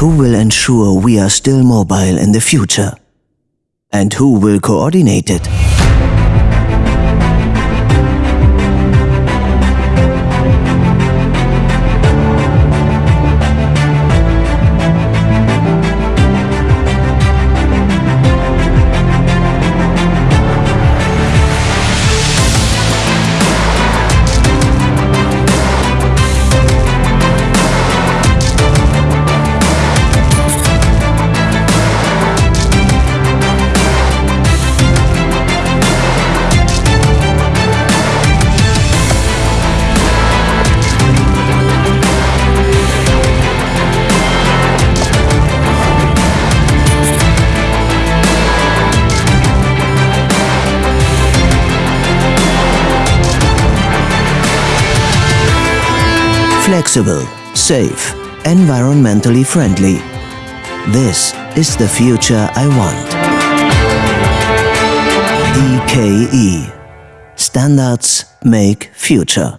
Who will ensure we are still mobile in the future? And who will coordinate it? Flexible, safe, environmentally friendly. This is the future I want. DKE. Standards make future.